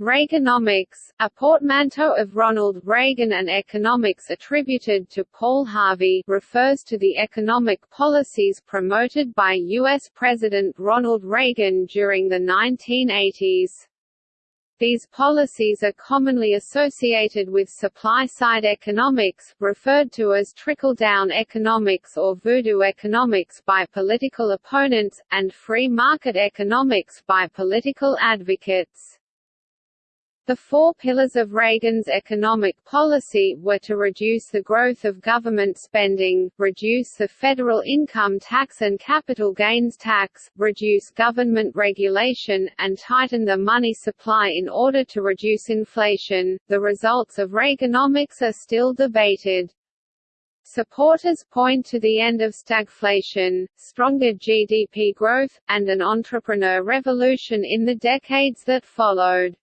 Reaganomics, a portmanteau of Ronald Reagan and economics attributed to Paul Harvey, refers to the economic policies promoted by U.S. President Ronald Reagan during the 1980s. These policies are commonly associated with supply-side economics, referred to as trickle-down economics or voodoo economics by political opponents, and free market economics by political advocates. The four pillars of Reagan's economic policy were to reduce the growth of government spending, reduce the federal income tax and capital gains tax, reduce government regulation, and tighten the money supply in order to reduce inflation. The results of Reaganomics are still debated. Supporters point to the end of stagflation, stronger GDP growth, and an entrepreneur revolution in the decades that followed.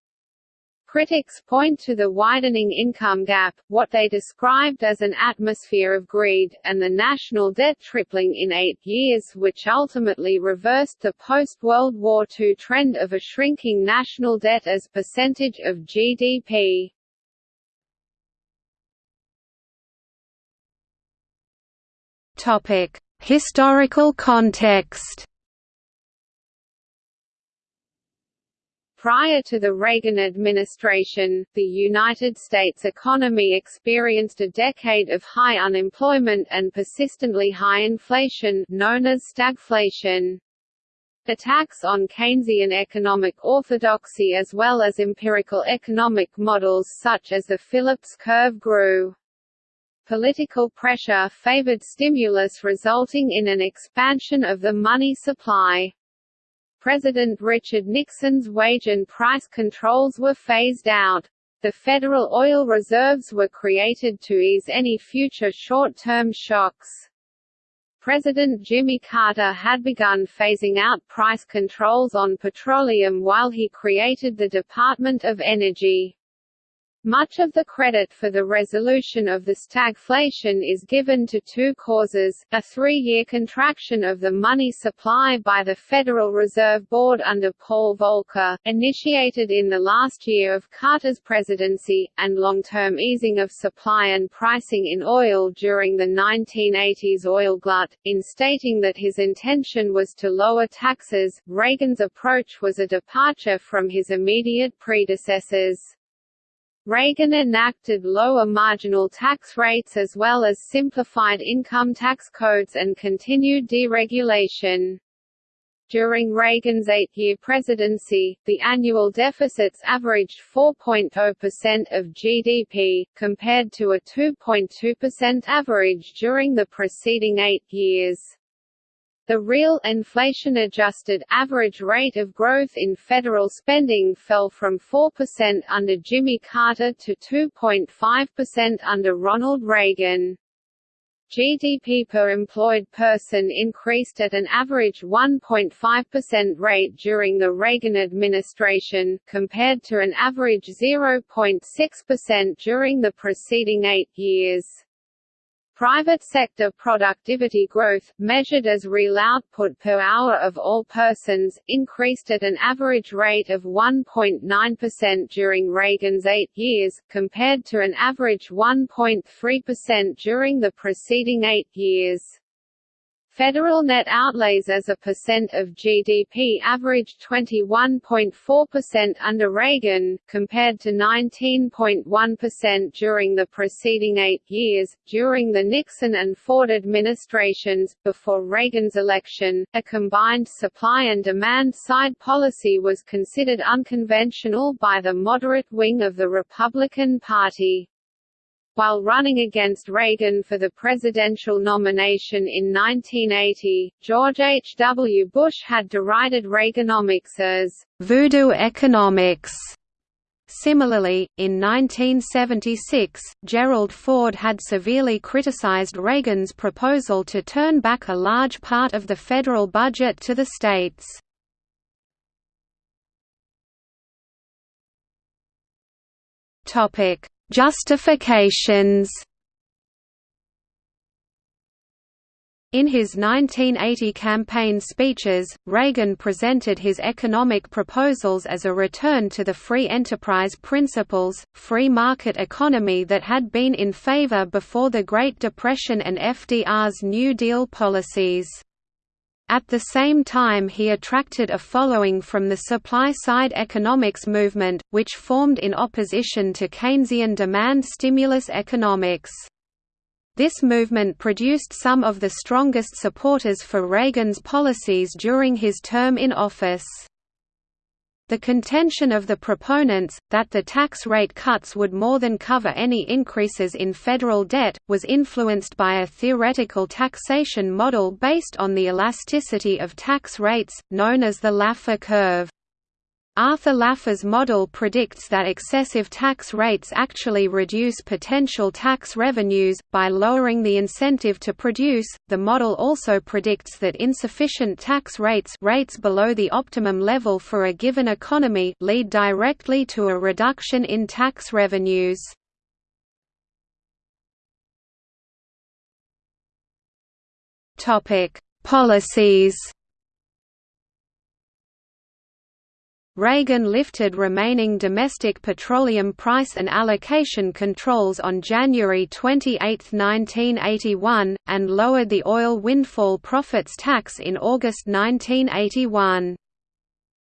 Critics point to the widening income gap, what they described as an atmosphere of greed, and the national debt tripling in eight years which ultimately reversed the post-World War II trend of a shrinking national debt as percentage of GDP. Historical context Prior to the Reagan administration, the United States economy experienced a decade of high unemployment and persistently high inflation known as stagflation. Attacks on Keynesian economic orthodoxy as well as empirical economic models such as the Phillips curve grew. Political pressure favored stimulus resulting in an expansion of the money supply. President Richard Nixon's wage and price controls were phased out. The Federal Oil Reserves were created to ease any future short-term shocks. President Jimmy Carter had begun phasing out price controls on petroleum while he created the Department of Energy. Much of the credit for the resolution of the stagflation is given to two causes, a three-year contraction of the money supply by the Federal Reserve Board under Paul Volcker, initiated in the last year of Carter's presidency, and long-term easing of supply and pricing in oil during the 1980s oil glut. In stating that his intention was to lower taxes, Reagan's approach was a departure from his immediate predecessors. Reagan enacted lower marginal tax rates as well as simplified income tax codes and continued deregulation. During Reagan's eight-year presidency, the annual deficits averaged 4.0% of GDP, compared to a 2.2% average during the preceding eight years. The real inflation-adjusted average rate of growth in federal spending fell from 4% under Jimmy Carter to 2.5% under Ronald Reagan. GDP per employed person increased at an average 1.5% rate during the Reagan administration, compared to an average 0.6% during the preceding eight years. Private sector productivity growth, measured as real output per hour of all persons, increased at an average rate of 1.9% during Reagan's eight years, compared to an average 1.3% during the preceding eight years. Federal net outlays as a percent of GDP averaged 21.4% under Reagan, compared to 19.1% during the preceding eight years. During the Nixon and Ford administrations, before Reagan's election, a combined supply and demand side policy was considered unconventional by the moderate wing of the Republican Party. While running against Reagan for the presidential nomination in 1980, George H. W. Bush had derided Reaganomics as «voodoo economics». Similarly, in 1976, Gerald Ford had severely criticized Reagan's proposal to turn back a large part of the federal budget to the states. Topic: Justifications In his 1980 campaign speeches, Reagan presented his economic proposals as a return to the free enterprise principles, free market economy that had been in favor before the Great Depression and FDR's New Deal policies. At the same time he attracted a following from the supply-side economics movement, which formed in opposition to Keynesian demand stimulus economics. This movement produced some of the strongest supporters for Reagan's policies during his term in office. The contention of the proponents, that the tax rate cuts would more than cover any increases in federal debt, was influenced by a theoretical taxation model based on the elasticity of tax rates, known as the Laffer curve. Arthur Laffer's model predicts that excessive tax rates actually reduce potential tax revenues, by lowering the incentive to produce. The model also predicts that insufficient tax rates, rates below the optimum level for a given economy lead directly to a reduction in tax revenues. Policies Reagan lifted remaining domestic petroleum price and allocation controls on January 28, 1981, and lowered the oil windfall profits tax in August 1981.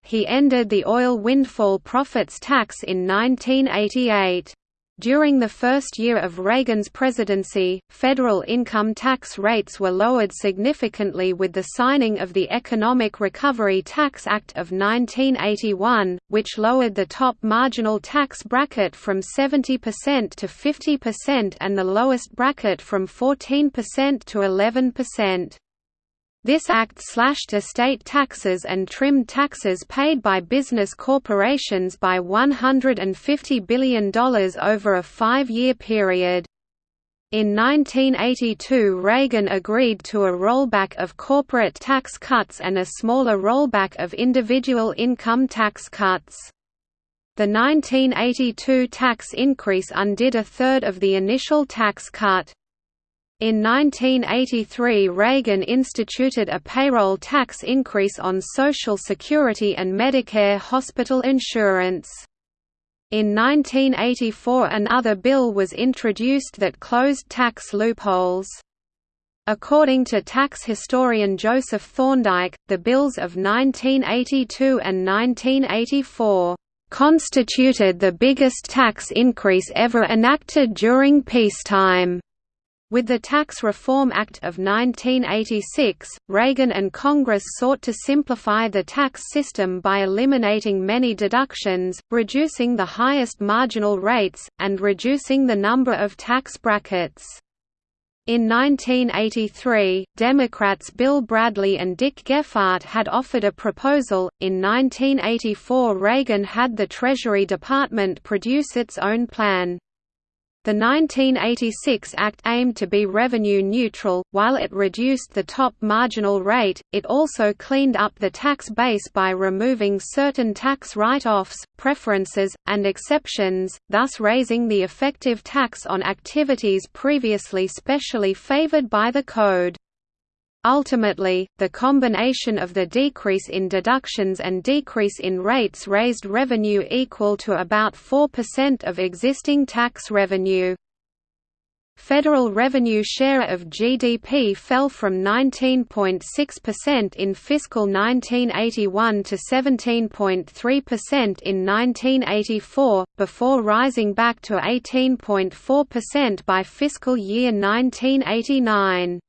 He ended the oil windfall profits tax in 1988. During the first year of Reagan's presidency, federal income tax rates were lowered significantly with the signing of the Economic Recovery Tax Act of 1981, which lowered the top marginal tax bracket from 70% to 50% and the lowest bracket from 14% to 11%. This act slashed estate taxes and trimmed taxes paid by business corporations by $150 billion over a five-year period. In 1982 Reagan agreed to a rollback of corporate tax cuts and a smaller rollback of individual income tax cuts. The 1982 tax increase undid a third of the initial tax cut. In 1983 Reagan instituted a payroll tax increase on Social Security and Medicare hospital insurance. In 1984 another bill was introduced that closed tax loopholes. According to tax historian Joseph Thorndike, the bills of 1982 and 1984 constituted the biggest tax increase ever enacted during peacetime. With the Tax Reform Act of 1986, Reagan and Congress sought to simplify the tax system by eliminating many deductions, reducing the highest marginal rates, and reducing the number of tax brackets. In 1983, Democrats Bill Bradley and Dick Gephardt had offered a proposal. In 1984, Reagan had the Treasury Department produce its own plan. The 1986 Act aimed to be revenue neutral, while it reduced the top marginal rate, it also cleaned up the tax base by removing certain tax write-offs, preferences, and exceptions, thus raising the effective tax on activities previously specially favored by the Code. Ultimately, the combination of the decrease in deductions and decrease in rates raised revenue equal to about 4% of existing tax revenue. Federal revenue share of GDP fell from 19.6% in fiscal 1981 to 17.3% in 1984, before rising back to 18.4% by fiscal year 1989.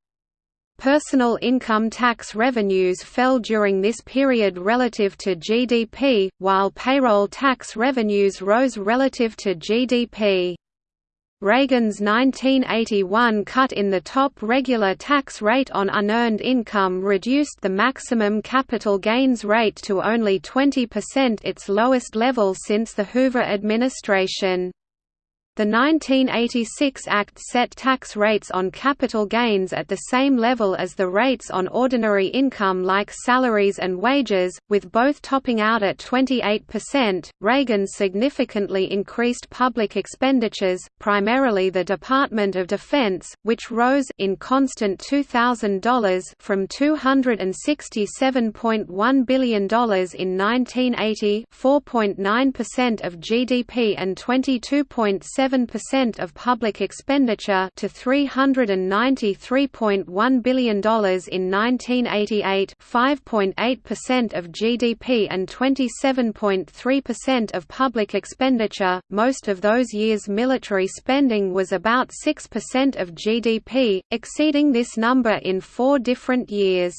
Personal income tax revenues fell during this period relative to GDP, while payroll tax revenues rose relative to GDP. Reagan's 1981 cut in the top regular tax rate on unearned income reduced the maximum capital gains rate to only 20% its lowest level since the Hoover administration. The 1986 Act set tax rates on capital gains at the same level as the rates on ordinary income like salaries and wages, with both topping out at 28%. Reagan significantly increased public expenditures, primarily the Department of Defense, which rose in constant $2000 from $267.1 billion in 1980, 4.9% of GDP and 22.7 7% of public expenditure to $393.1 billion in 1988 5.8% of GDP and 27.3% of public expenditure. Most of those years military spending was about 6% of GDP, exceeding this number in four different years.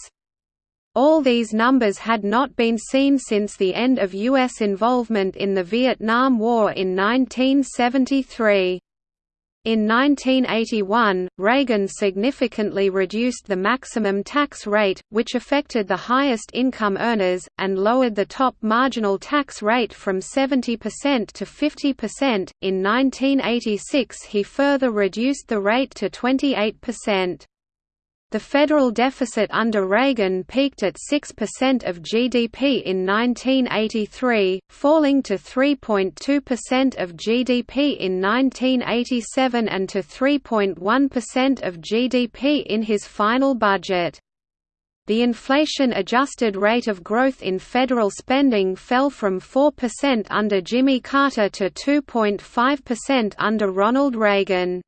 All these numbers had not been seen since the end of U.S. involvement in the Vietnam War in 1973. In 1981, Reagan significantly reduced the maximum tax rate, which affected the highest income earners, and lowered the top marginal tax rate from 70% to 50%. In 1986, he further reduced the rate to 28%. The federal deficit under Reagan peaked at 6% of GDP in 1983, falling to 3.2% of GDP in 1987 and to 3.1% of GDP in his final budget. The inflation-adjusted rate of growth in federal spending fell from 4% under Jimmy Carter to 2.5% under Ronald Reagan.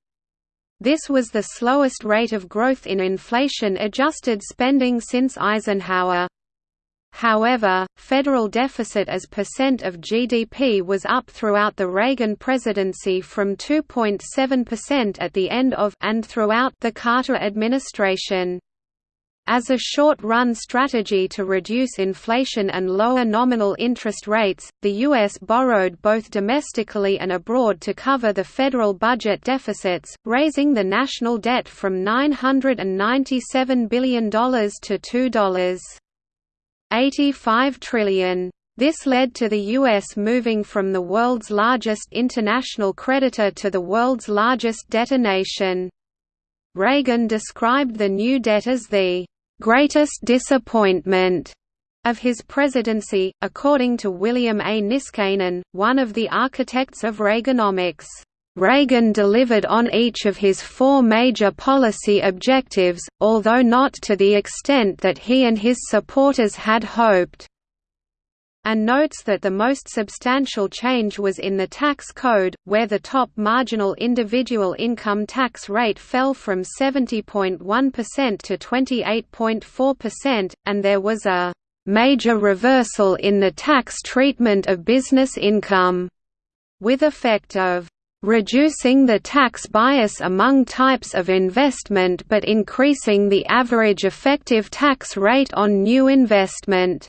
This was the slowest rate of growth in inflation-adjusted spending since Eisenhower. However, federal deficit as percent of GDP was up throughout the Reagan presidency from 2.7% at the end of and throughout the Carter administration. As a short-run strategy to reduce inflation and lower nominal interest rates, the U.S. borrowed both domestically and abroad to cover the federal budget deficits, raising the national debt from $997 billion to $2.85 trillion. This led to the U.S. moving from the world's largest international creditor to the world's largest debtor nation. Reagan described the new debt as the greatest disappointment of his presidency, according to William A. Niskanen, one of the architects of Reaganomics. Reagan delivered on each of his four major policy objectives, although not to the extent that he and his supporters had hoped and notes that the most substantial change was in the tax code, where the top marginal individual income tax rate fell from 70.1% to 28.4%, and there was a major reversal in the tax treatment of business income, with effect of reducing the tax bias among types of investment but increasing the average effective tax rate on new investment.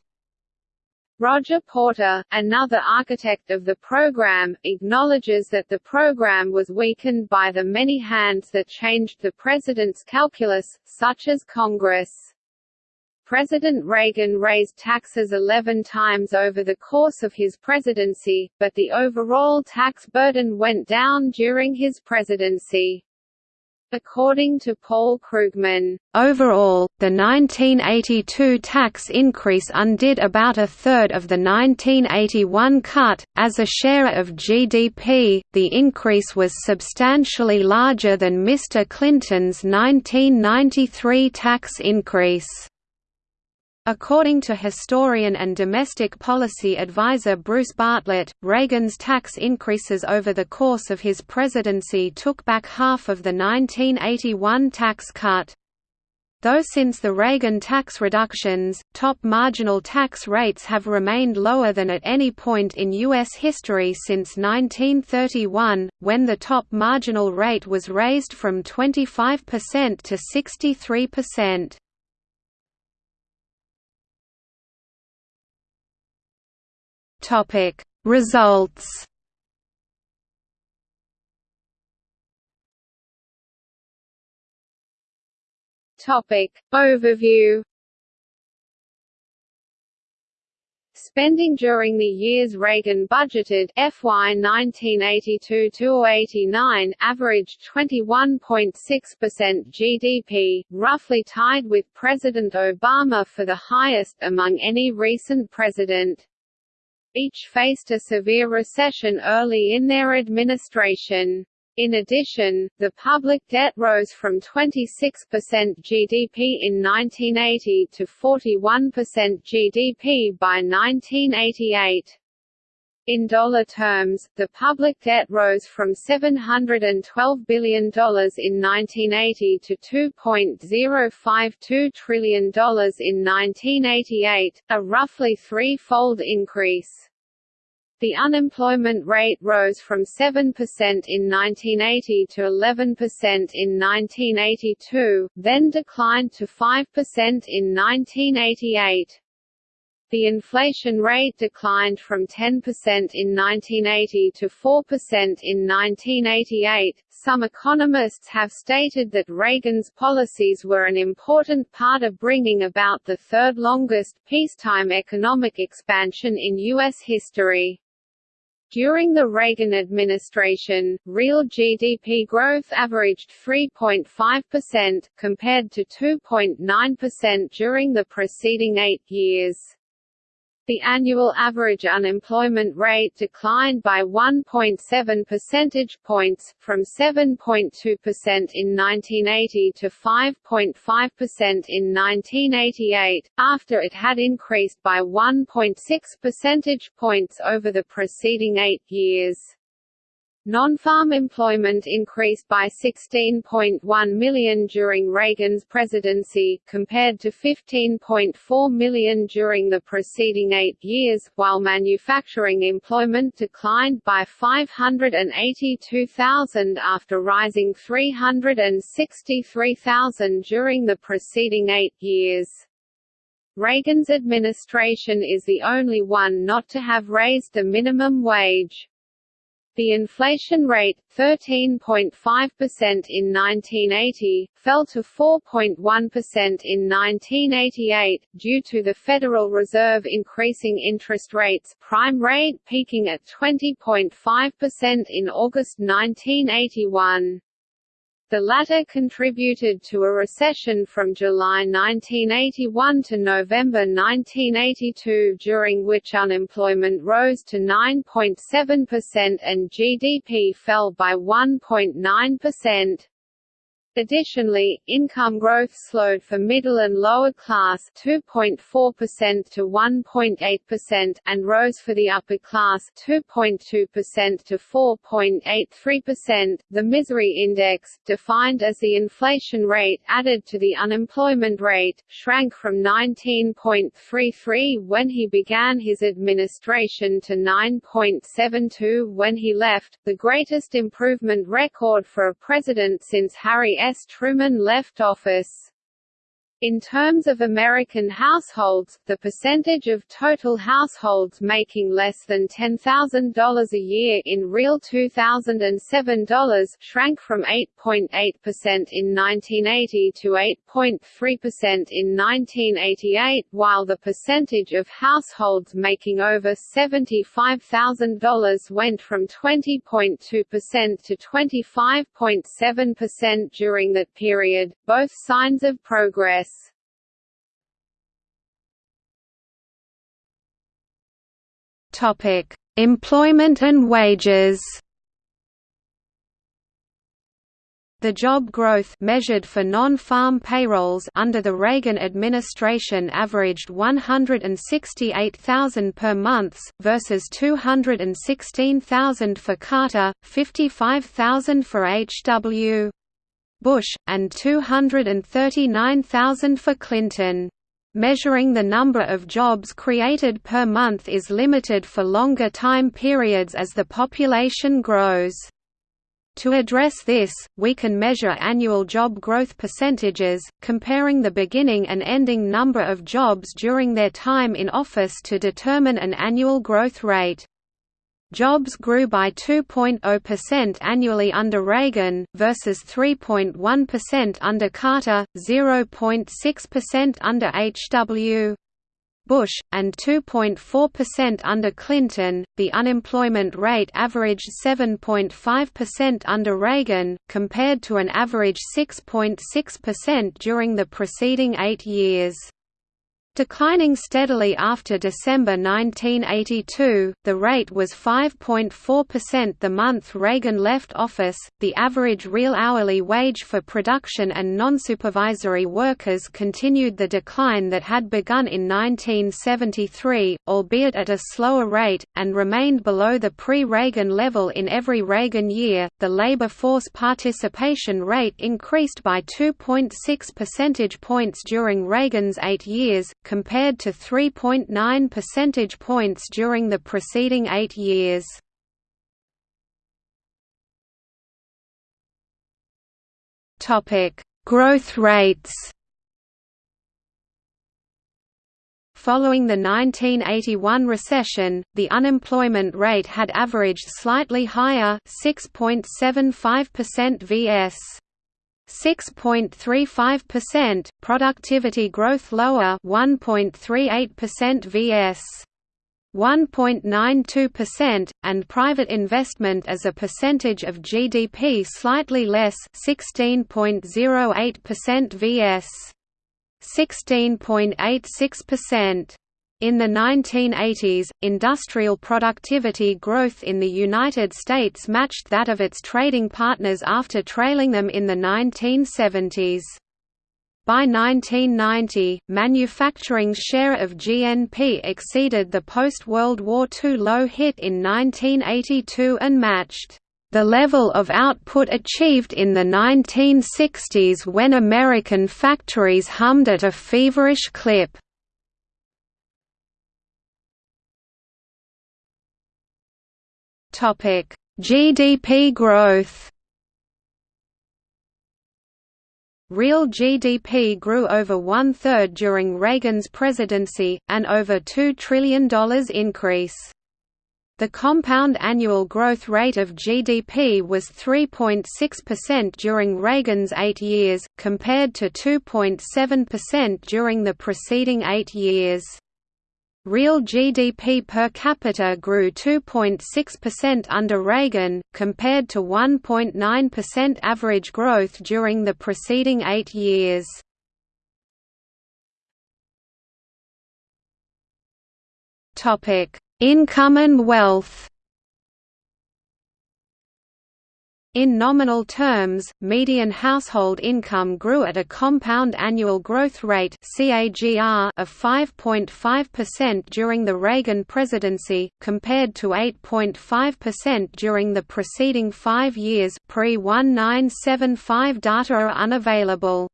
Roger Porter, another architect of the program, acknowledges that the program was weakened by the many hands that changed the president's calculus, such as Congress. President Reagan raised taxes 11 times over the course of his presidency, but the overall tax burden went down during his presidency. According to Paul Krugman, overall, the 1982 tax increase undid about a third of the 1981 cut. As a share of GDP, the increase was substantially larger than Mr. Clinton's 1993 tax increase. According to historian and domestic policy advisor Bruce Bartlett, Reagan's tax increases over the course of his presidency took back half of the 1981 tax cut. Though since the Reagan tax reductions, top marginal tax rates have remained lower than at any point in U.S. history since 1931, when the top marginal rate was raised from 25% to 63%. Topic Results Topic Overview Spending during the years Reagan budgeted FY 1982-89 averaged 21.6% GDP, roughly tied with President Obama for the highest among any recent president. Each faced a severe recession early in their administration. In addition, the public debt rose from 26% GDP in 1980 to 41% GDP by 1988. In dollar terms, the public debt rose from $712 billion in 1980 to $2.052 trillion in 1988, a roughly three-fold increase. The unemployment rate rose from 7% in 1980 to 11% in 1982, then declined to 5% in 1988. The inflation rate declined from 10% in 1980 to 4% in 1988. Some economists have stated that Reagan's policies were an important part of bringing about the third longest peacetime economic expansion in U.S. history. During the Reagan administration, real GDP growth averaged 3.5%, compared to 2.9% during the preceding eight years. The annual average unemployment rate declined by 1.7 percentage points, from 7.2% in 1980 to 5.5% in 1988, after it had increased by 1.6 percentage points over the preceding eight years. Non-farm employment increased by 16.1 million during Reagan's presidency, compared to 15.4 million during the preceding eight years, while manufacturing employment declined by 582,000 after rising 363,000 during the preceding eight years. Reagan's administration is the only one not to have raised the minimum wage. The inflation rate, 13.5% in 1980, fell to 4.1% in 1988, due to the Federal Reserve increasing interest rates prime rate peaking at 20.5% in August 1981. The latter contributed to a recession from July 1981 to November 1982 during which unemployment rose to 9.7% and GDP fell by 1.9%. Additionally, income growth slowed for middle and lower class 2.4% to 1.8% and rose for the upper class 2.2% to 4.83%. The misery index, defined as the inflation rate added to the unemployment rate, shrank from 19.33 when he began his administration to 9.72 when he left, the greatest improvement record for a president since Harry S. Truman left office. In terms of American households, the percentage of total households making less than $10,000 a year in real 2007 dollars shrank from 8.8% in 1980 to 8.3% in 1988, while the percentage of households making over $75,000 went from 20.2% to 25.7% during that period, both signs of progress. Employment and wages. The job growth measured for non-farm payrolls under the Reagan administration averaged 168,000 per month versus 216,000 for Carter, 55,000 for H.W. Bush, and 239,000 for Clinton. Measuring the number of jobs created per month is limited for longer time periods as the population grows. To address this, we can measure annual job growth percentages, comparing the beginning and ending number of jobs during their time in office to determine an annual growth rate. Jobs grew by 2.0% annually under Reagan, versus 3.1% under Carter, 0.6% under H.W. Bush, and 2.4% under Clinton. The unemployment rate averaged 7.5% under Reagan, compared to an average 6.6% during the preceding eight years. Declining steadily after December 1982, the rate was 5.4% the month Reagan left office. The average real hourly wage for production and non-supervisory workers continued the decline that had begun in 1973, albeit at a slower rate, and remained below the pre-Reagan level in every Reagan year. The labor force participation rate increased by 2.6 percentage points during Reagan's 8 years compared to 3.9 percentage points during the preceding eight years. Growth rates Following the 1981 recession, the unemployment rate had averaged slightly higher 6.75% vs. 6.35%, productivity growth lower 1.38% vs. 1.92%, and private investment as a percentage of GDP slightly less 16.08% vs. 16.86%. In the 1980s, industrial productivity growth in the United States matched that of its trading partners after trailing them in the 1970s. By 1990, manufacturing's share of GNP exceeded the post-World War II low hit in 1982 and matched the level of output achieved in the 1960s when American factories hummed at a feverish clip. GDP growth. Real GDP grew over one-third during Reagan's presidency, an over $2 trillion increase. The compound annual growth rate of GDP was 3.6% during Reagan's eight years, compared to 2.7% during the preceding eight years. Real GDP per capita grew 2.6% under Reagan, compared to 1.9% average growth during the preceding eight years. Income and wealth In nominal terms, median household income grew at a compound annual growth rate of 5.5% during the Reagan presidency, compared to 8.5% during the preceding five years pre-1975 data are unavailable.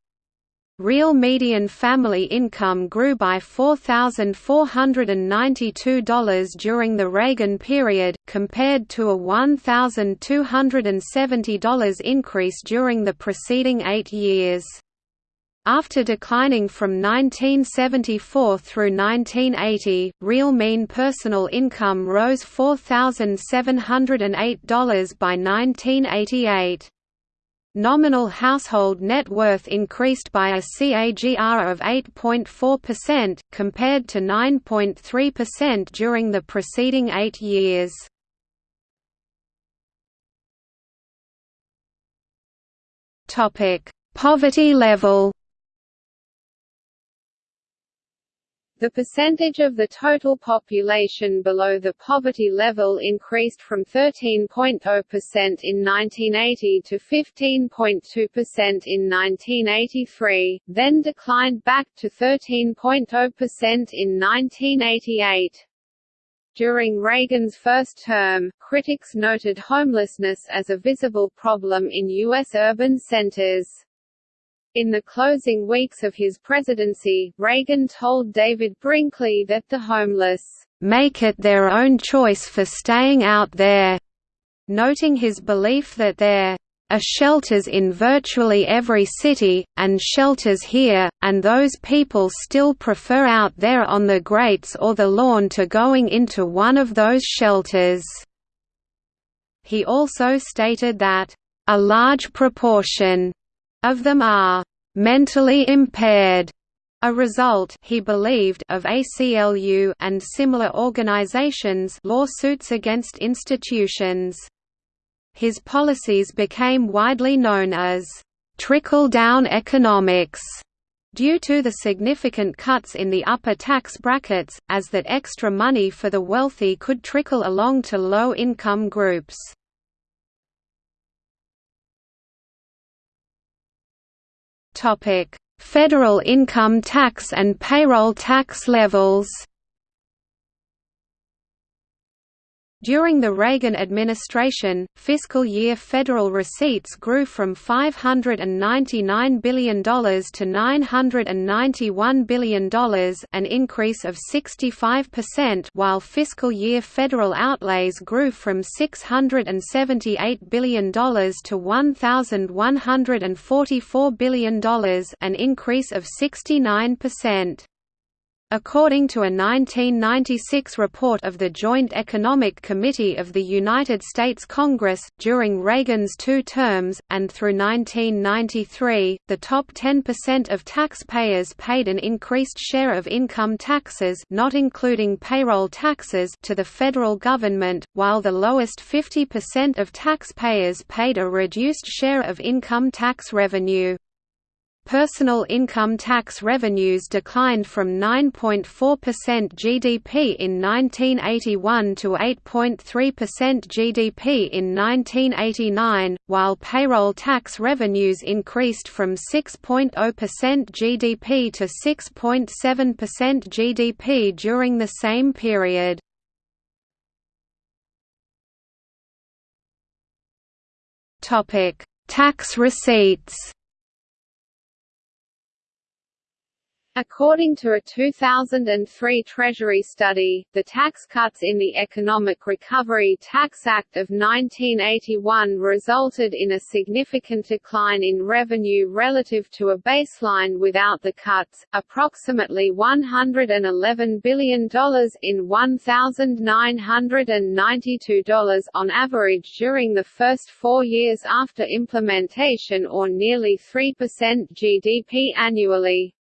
Real median family income grew by $4,492 during the Reagan period, compared to a $1,270 increase during the preceding eight years. After declining from 1974 through 1980, real mean personal income rose $4,708 by 1988. Nominal household net worth increased by a CAGR of 8.4%, compared to 9.3% during the preceding eight years. Poverty level The percentage of the total population below the poverty level increased from 13.0% in 1980 to 15.2% in 1983, then declined back to 13.0% in 1988. During Reagan's first term, critics noted homelessness as a visible problem in U.S. urban centers. In the closing weeks of his presidency, Reagan told David Brinkley that the homeless, "...make it their own choice for staying out there," noting his belief that there are shelters in virtually every city, and shelters here, and those people still prefer out there on the grates or the lawn to going into one of those shelters." He also stated that, "...a large proportion of them are mentally impaired A result he believed of ACLU and similar organizations lawsuits against institutions. His policies became widely known as trickle-down economics due to the significant cuts in the upper tax brackets, as that extra money for the wealthy could trickle along to low-income groups. Federal income tax and payroll tax levels During the Reagan administration, fiscal year federal receipts grew from $599 billion to $991 billion an increase of 65% while fiscal year federal outlays grew from $678 billion to $1,144 billion an increase of 69%. According to a 1996 report of the Joint Economic Committee of the United States Congress, during Reagan's two terms, and through 1993, the top 10% of taxpayers paid an increased share of income taxes not including payroll taxes to the federal government, while the lowest 50% of taxpayers paid a reduced share of income tax revenue. Personal income tax revenues declined from 9.4% GDP in 1981 to 8.3% GDP in 1989, while payroll tax revenues increased from 6.0% GDP to 6.7% GDP during the same period. Tax receipts According to a 2003 Treasury study, the tax cuts in the Economic Recovery Tax Act of 1981 resulted in a significant decline in revenue relative to a baseline without the cuts, approximately $111 billion in $1,992 on average during the first four years after implementation or nearly 3% GDP annually.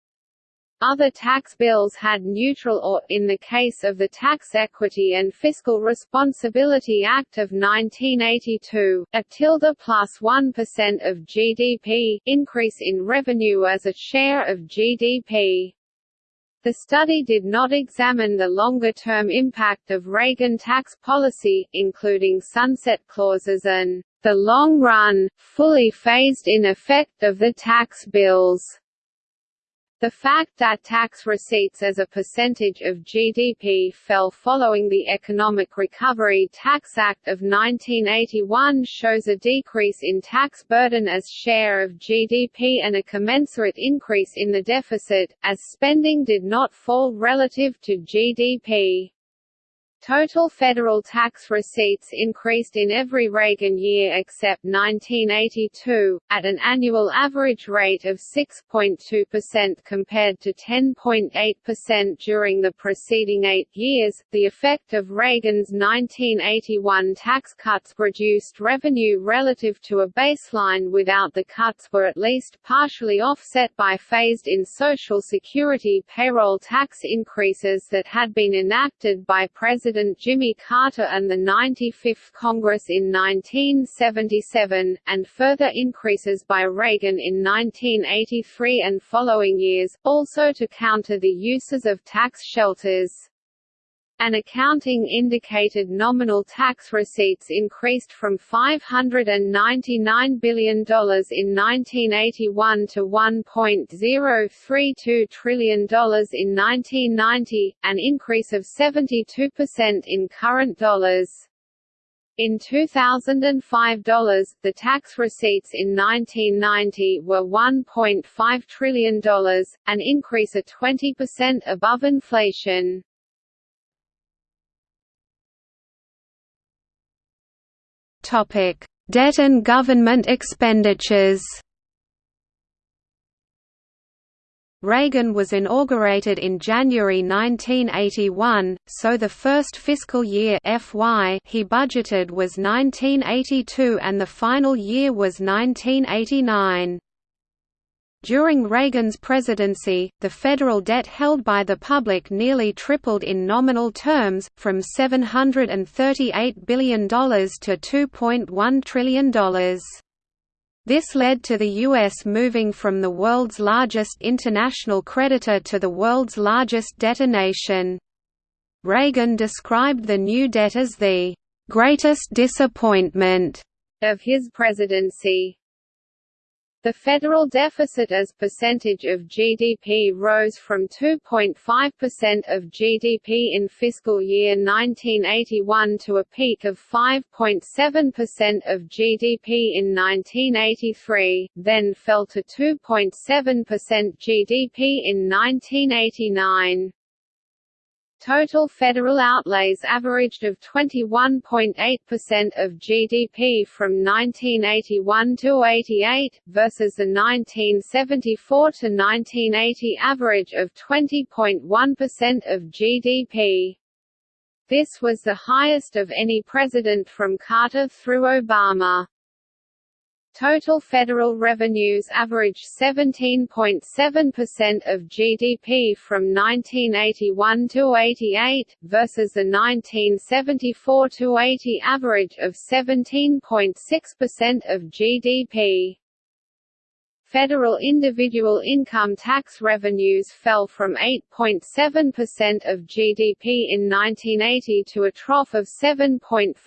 Other tax bills had neutral or, in the case of the Tax Equity and Fiscal Responsibility Act of 1982, a tilde plus 1 of GDP, increase in revenue as a share of GDP. The study did not examine the longer-term impact of Reagan tax policy, including sunset clauses and the long-run, fully phased-in effect of the tax bills. The fact that tax receipts as a percentage of GDP fell following the Economic Recovery Tax Act of 1981 shows a decrease in tax burden as share of GDP and a commensurate increase in the deficit, as spending did not fall relative to GDP. Total federal tax receipts increased in every Reagan year except 1982, at an annual average rate of 6.2% compared to 10.8% during the preceding eight years. The effect of Reagan's 1981 tax cuts reduced revenue relative to a baseline without the cuts were at least partially offset by phased in Social Security payroll tax increases that had been enacted by President President Jimmy Carter and the 95th Congress in 1977, and further increases by Reagan in 1983 and following years, also to counter the uses of tax shelters. An accounting indicated nominal tax receipts increased from $599 billion in 1981 to $1.032 trillion in 1990, an increase of 72% in current dollars. In 2005 dollars, the tax receipts in 1990 were $1.5 trillion, an increase of 20% above inflation. Topic: Debt and government expenditures. Reagan was inaugurated in January 1981, so the first fiscal year FY he budgeted was 1982 and the final year was 1989. During Reagan's presidency, the federal debt held by the public nearly tripled in nominal terms, from $738 billion to $2.1 trillion. This led to the U.S. moving from the world's largest international creditor to the world's largest debtor nation. Reagan described the new debt as the "...greatest disappointment." of his presidency. The federal deficit as percentage of GDP rose from 2.5% of GDP in fiscal year 1981 to a peak of 5.7% of GDP in 1983, then fell to 2.7% GDP in 1989. Total federal outlays averaged of 21.8% of GDP from 1981 to 88, versus the 1974 to 1980 average of 20.1% of GDP. This was the highest of any president from Carter through Obama. Total federal revenues averaged 17.7% of GDP from 1981 to 88, versus the 1974 to 80 average of 17.6% of GDP. Federal individual income tax revenues fell from 8.7% of GDP in 1980 to a trough of 7.5%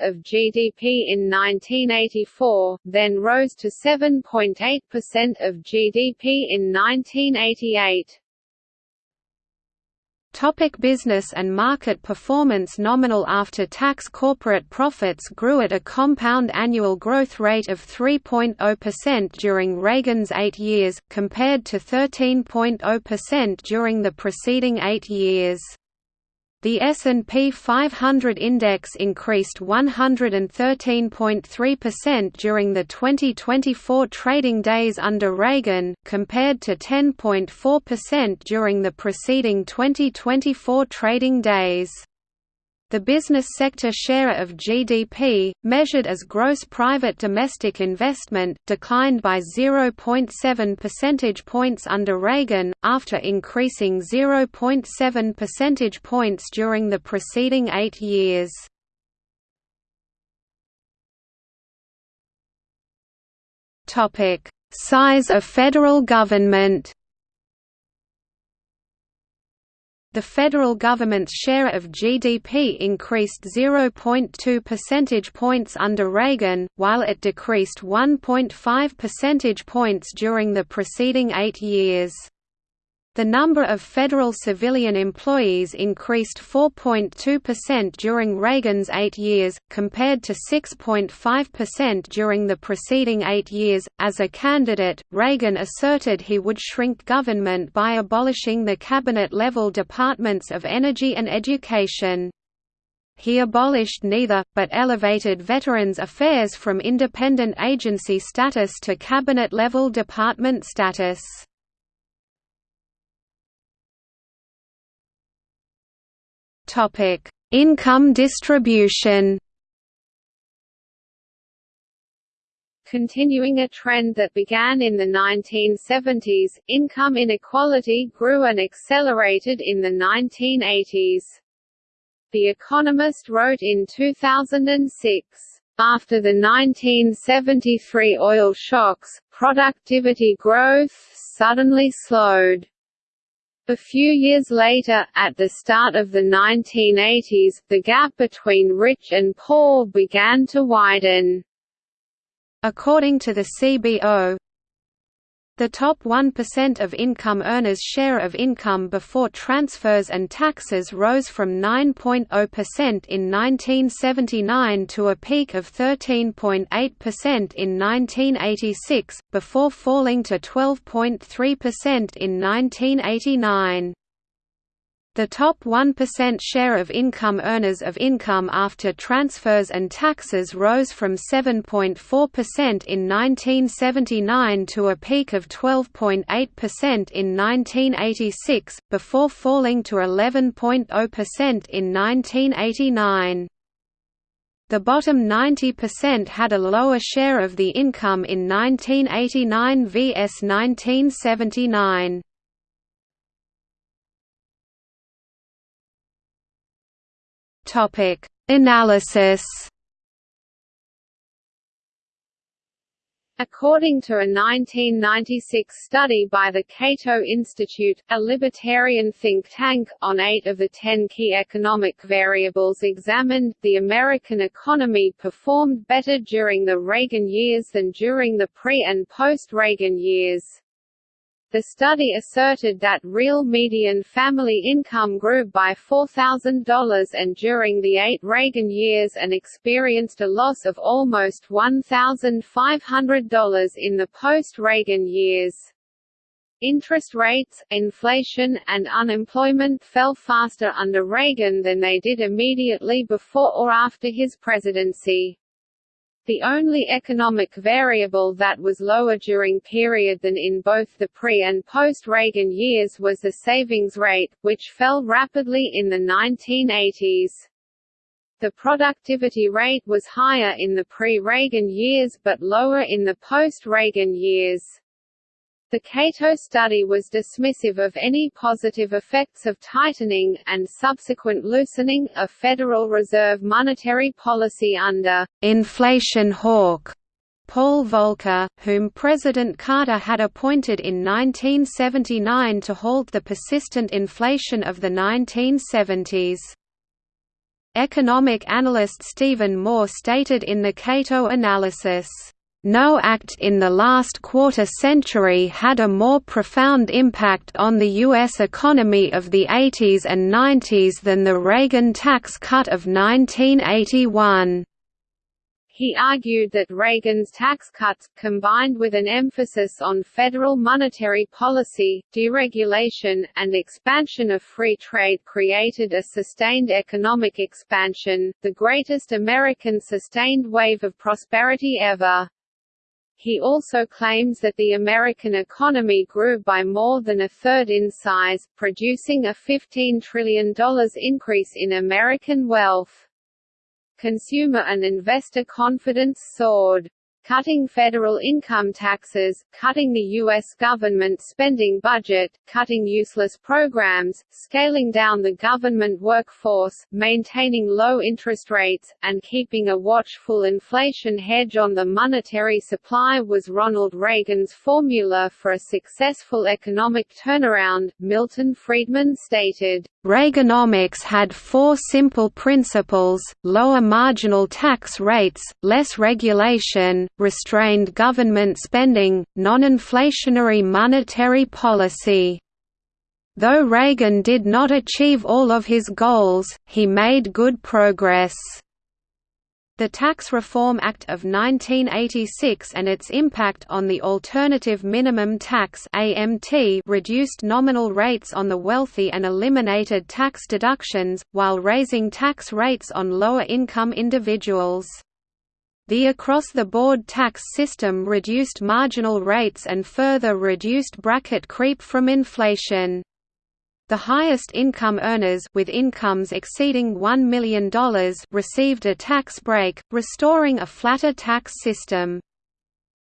of GDP in 1984, then rose to 7.8% of GDP in 1988. Topic business and market performance Nominal after-tax corporate profits grew at a compound annual growth rate of 3.0% during Reagan's eight years, compared to 13.0% during the preceding eight years. The S&P 500 index increased 113.3% during the 2024 trading days under Reagan, compared to 10.4% during the preceding 2024 trading days. The business sector share of GDP, measured as gross private domestic investment, declined by 0.7 percentage points under Reagan, after increasing 0.7 percentage points during the preceding eight years. Size of federal government The federal government's share of GDP increased 0.2 percentage points under Reagan, while it decreased 1.5 percentage points during the preceding eight years. The number of federal civilian employees increased 4.2% during Reagan's eight years, compared to 6.5% during the preceding eight years. As a candidate, Reagan asserted he would shrink government by abolishing the cabinet level departments of energy and education. He abolished neither, but elevated Veterans Affairs from independent agency status to cabinet level department status. Topic: Income distribution. Continuing a trend that began in the 1970s, income inequality grew and accelerated in the 1980s. The Economist wrote in 2006, after the 1973 oil shocks, productivity growth suddenly slowed. A few years later, at the start of the 1980s, the gap between rich and poor began to widen. According to the CBO, the top 1% of income earners' share of income before transfers and taxes rose from 9.0% in 1979 to a peak of 13.8% in 1986, before falling to 12.3% in 1989. The top 1% share of income earners of income after transfers and taxes rose from 7.4% in 1979 to a peak of 12.8% in 1986, before falling to 11.0% in 1989. The bottom 90% had a lower share of the income in 1989 vs 1979. Topic: Analysis According to a 1996 study by the Cato Institute, a libertarian think tank, on eight of the ten key economic variables examined, the American economy performed better during the Reagan years than during the pre- and post-Reagan years. The study asserted that real median family income grew by $4,000 and during the eight Reagan years and experienced a loss of almost $1,500 in the post-Reagan years. Interest rates, inflation, and unemployment fell faster under Reagan than they did immediately before or after his presidency. The only economic variable that was lower during period than in both the pre- and post-Reagan years was the savings rate, which fell rapidly in the 1980s. The productivity rate was higher in the pre-Reagan years but lower in the post-Reagan years. The Cato study was dismissive of any positive effects of tightening, and subsequent loosening, of Federal Reserve monetary policy under «inflation hawk» Paul Volcker, whom President Carter had appointed in 1979 to halt the persistent inflation of the 1970s. Economic analyst Stephen Moore stated in the Cato analysis, no act in the last quarter century had a more profound impact on the U.S. economy of the 80s and 90s than the Reagan tax cut of 1981. He argued that Reagan's tax cuts, combined with an emphasis on federal monetary policy, deregulation, and expansion of free trade created a sustained economic expansion, the greatest American sustained wave of prosperity ever. He also claims that the American economy grew by more than a third in size, producing a $15 trillion increase in American wealth. Consumer and investor confidence soared. Cutting federal income taxes, cutting the U.S. government spending budget, cutting useless programs, scaling down the government workforce, maintaining low interest rates, and keeping a watchful inflation hedge on the monetary supply was Ronald Reagan's formula for a successful economic turnaround, Milton Friedman stated. Reaganomics had four simple principles, lower marginal tax rates, less regulation, restrained government spending, non-inflationary monetary policy. Though Reagan did not achieve all of his goals, he made good progress. The Tax Reform Act of 1986 and its impact on the Alternative Minimum Tax (AMT) reduced nominal rates on the wealthy and eliminated tax deductions, while raising tax rates on lower-income individuals. The across-the-board tax system reduced marginal rates and further reduced bracket creep from inflation. The highest income earners with incomes exceeding $1 million received a tax break, restoring a flatter tax system.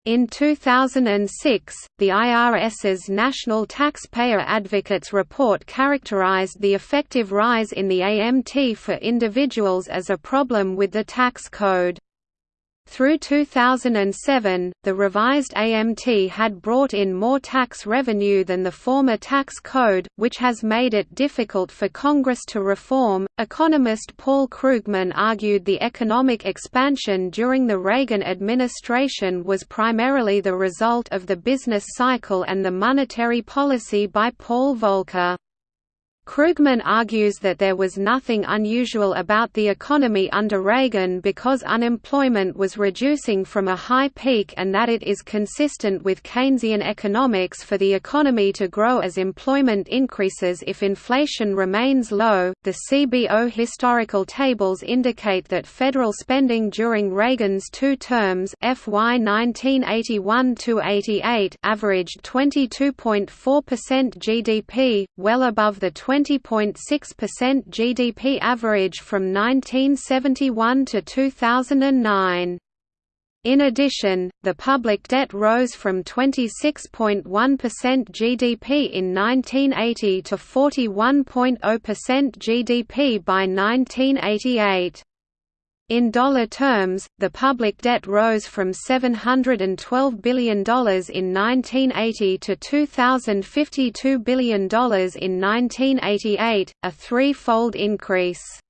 In 2006, the IRS's National Taxpayer Advocates Report characterized the effective rise in the AMT for individuals as a problem with the tax code. Through 2007, the revised AMT had brought in more tax revenue than the former tax code, which has made it difficult for Congress to reform. Economist Paul Krugman argued the economic expansion during the Reagan administration was primarily the result of the business cycle and the monetary policy by Paul Volcker. Krugman argues that there was nothing unusual about the economy under Reagan because unemployment was reducing from a high peak and that it is consistent with Keynesian economics for the economy to grow as employment increases if inflation remains low. The CBO historical tables indicate that federal spending during Reagan's two terms FY 1981-88 averaged 22.4% GDP, well above the 20 20.6% GDP average from 1971 to 2009. In addition, the public debt rose from 26.1% GDP in 1980 to 41.0% GDP by 1988. In dollar terms, the public debt rose from $712 billion in 1980 to $2,052 billion in 1988, a threefold increase.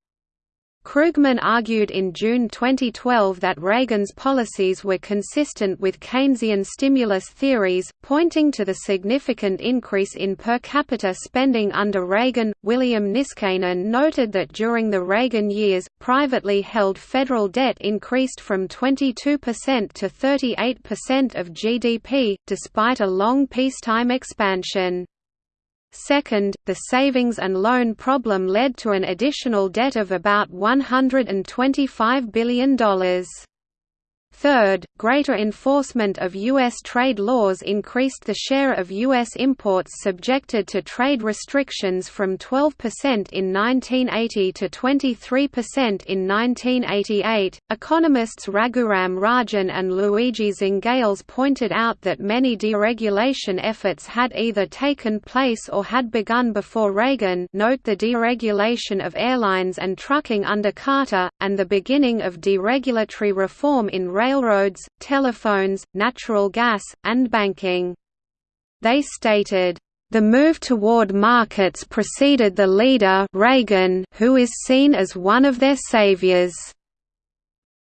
Krugman argued in June 2012 that Reagan's policies were consistent with Keynesian stimulus theories, pointing to the significant increase in per capita spending under Reagan. William Niskanen noted that during the Reagan years, privately held federal debt increased from 22% to 38% of GDP, despite a long peacetime expansion. Second, the savings and loan problem led to an additional debt of about $125 billion. Third, greater enforcement of U.S. trade laws increased the share of U.S. imports subjected to trade restrictions from 12% in 1980 to 23% in 1988. Economists Raghuram Rajan and Luigi Zingales pointed out that many deregulation efforts had either taken place or had begun before Reagan. Note the deregulation of airlines and trucking under Carter, and the beginning of deregulatory reform in railroads, telephones, natural gas, and banking. They stated, the move toward markets preceded the leader Reagan, who is seen as one of their saviors.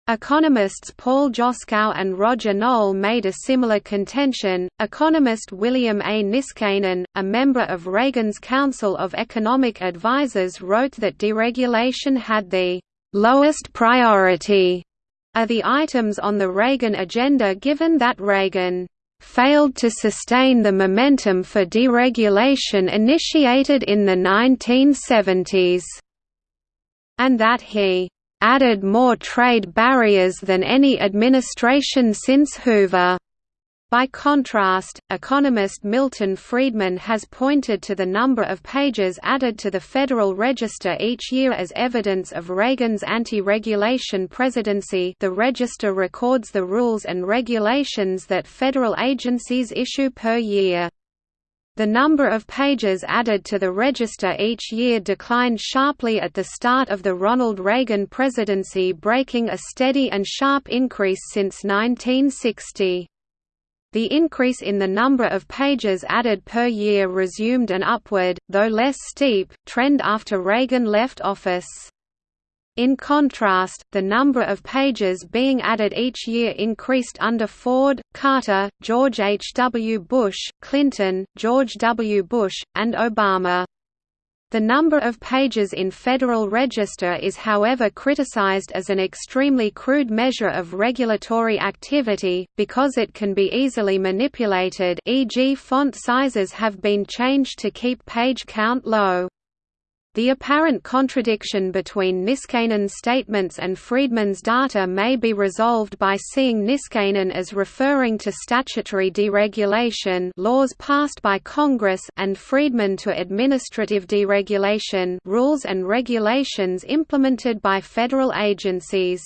Economists Paul Joskow and Roger Noll made a similar contention. Economist William A. Niskanen, a member of Reagan's Council of Economic Advisers, wrote that deregulation had the lowest priority are the items on the Reagan agenda given that Reagan failed to sustain the momentum for deregulation initiated in the 1970s, and that he added more trade barriers than any administration since Hoover. By contrast, economist Milton Friedman has pointed to the number of pages added to the Federal Register each year as evidence of Reagan's anti-regulation presidency the Register records the rules and regulations that federal agencies issue per year. The number of pages added to the register each year declined sharply at the start of the Ronald Reagan presidency breaking a steady and sharp increase since 1960. The increase in the number of pages added per year resumed an upward, though less steep, trend after Reagan left office. In contrast, the number of pages being added each year increased under Ford, Carter, George H. W. Bush, Clinton, George W. Bush, and Obama. The number of pages in Federal Register is however criticized as an extremely crude measure of regulatory activity, because it can be easily manipulated e.g. font sizes have been changed to keep page count low. The apparent contradiction between Niskanen's statements and Friedman's data may be resolved by seeing Niskanen as referring to statutory deregulation laws passed by Congress and Friedman to administrative deregulation rules and regulations implemented by federal agencies.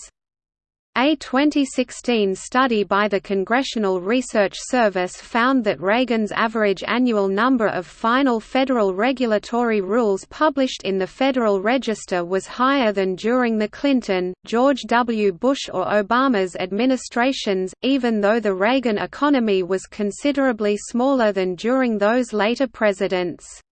A 2016 study by the Congressional Research Service found that Reagan's average annual number of final federal regulatory rules published in the Federal Register was higher than during the Clinton, George W. Bush or Obama's administrations, even though the Reagan economy was considerably smaller than during those later presidents.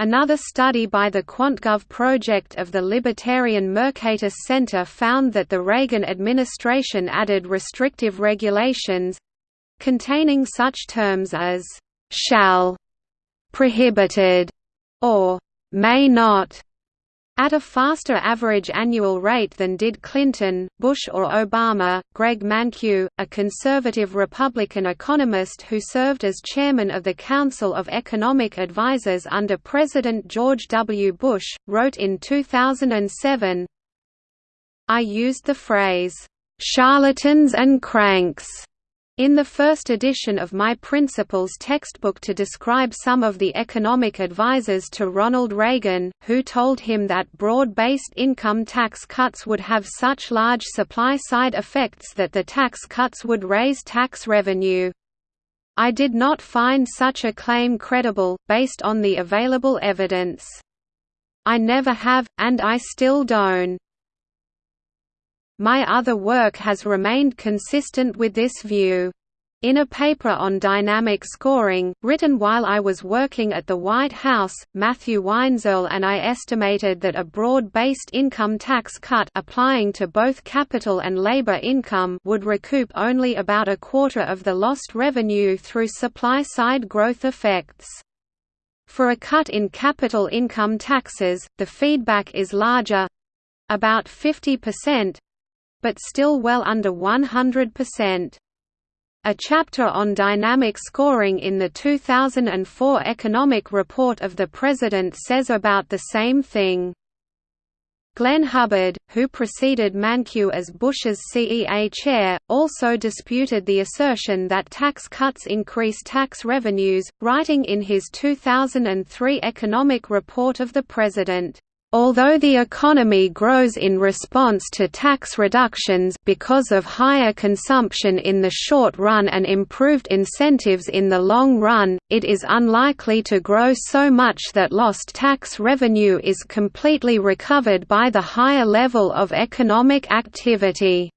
Another study by the QuantGov project of the Libertarian Mercatus Center found that the Reagan administration added restrictive regulations—containing such terms as «shall», «prohibited» or «may not» At a faster average annual rate than did Clinton, Bush or Obama, Greg Mankiw, a conservative Republican economist who served as chairman of the Council of Economic Advisers under President George W. Bush, wrote in 2007, I used the phrase, "'charlatans and cranks' In the first edition of my Principles textbook to describe some of the economic advisers to Ronald Reagan, who told him that broad-based income tax cuts would have such large supply-side effects that the tax cuts would raise tax revenue. I did not find such a claim credible, based on the available evidence. I never have, and I still don't. My other work has remained consistent with this view. In a paper on dynamic scoring, written while I was working at the White House, Matthew Weinzierl and I estimated that a broad-based income tax cut applying to both capital and labor income would recoup only about a quarter of the lost revenue through supply-side growth effects. For a cut in capital income taxes, the feedback is larger—about 50%, but still well under 100%. A chapter on dynamic scoring in the 2004 Economic Report of the President says about the same thing. Glenn Hubbard, who preceded Mankiw as Bush's CEA chair, also disputed the assertion that tax cuts increase tax revenues, writing in his 2003 Economic Report of the President, Although the economy grows in response to tax reductions because of higher consumption in the short run and improved incentives in the long run, it is unlikely to grow so much that lost tax revenue is completely recovered by the higher level of economic activity.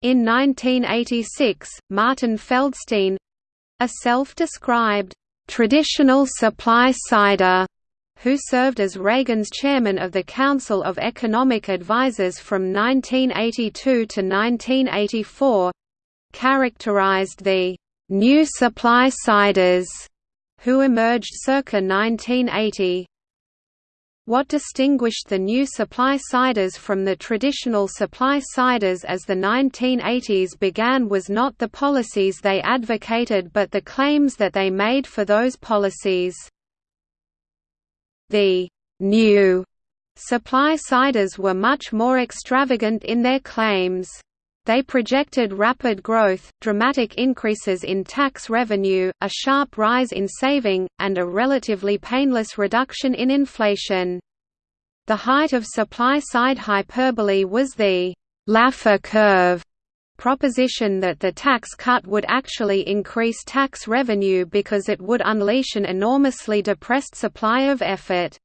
In 1986, Martin Feldstein—a self-described, "...traditional supply-sider," who served as Reagan's chairman of the Council of Economic Advisers from 1982 to 1984, characterized the new supply-siders who emerged circa 1980. What distinguished the new supply-siders from the traditional supply-siders as the 1980s began was not the policies they advocated but the claims that they made for those policies. The new supply-siders were much more extravagant in their claims. They projected rapid growth, dramatic increases in tax revenue, a sharp rise in saving, and a relatively painless reduction in inflation. The height of supply-side hyperbole was the Laffer curve proposition that the tax cut would actually increase tax revenue because it would unleash an enormously depressed supply of effort.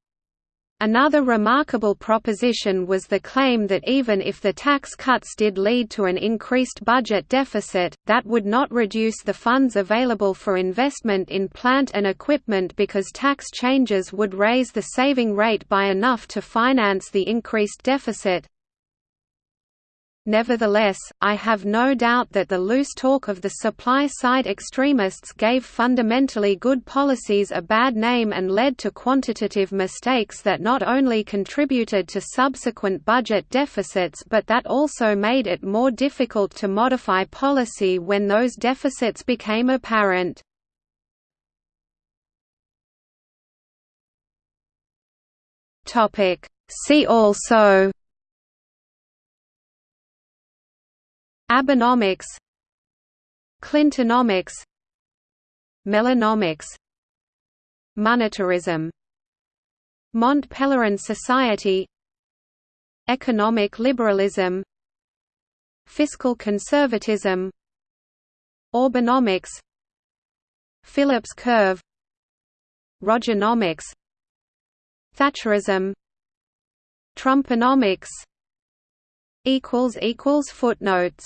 Another remarkable proposition was the claim that even if the tax cuts did lead to an increased budget deficit, that would not reduce the funds available for investment in plant and equipment because tax changes would raise the saving rate by enough to finance the increased deficit, Nevertheless, I have no doubt that the loose talk of the supply-side extremists gave fundamentally good policies a bad name and led to quantitative mistakes that not only contributed to subsequent budget deficits but that also made it more difficult to modify policy when those deficits became apparent. See also Abenomics Clintonomics Melanomics Monetarism Mont Pelerin Society Economic liberalism Fiscal conservatism Orbanomics Phillips curve Rogernomics Thatcherism Trumponomics Footnotes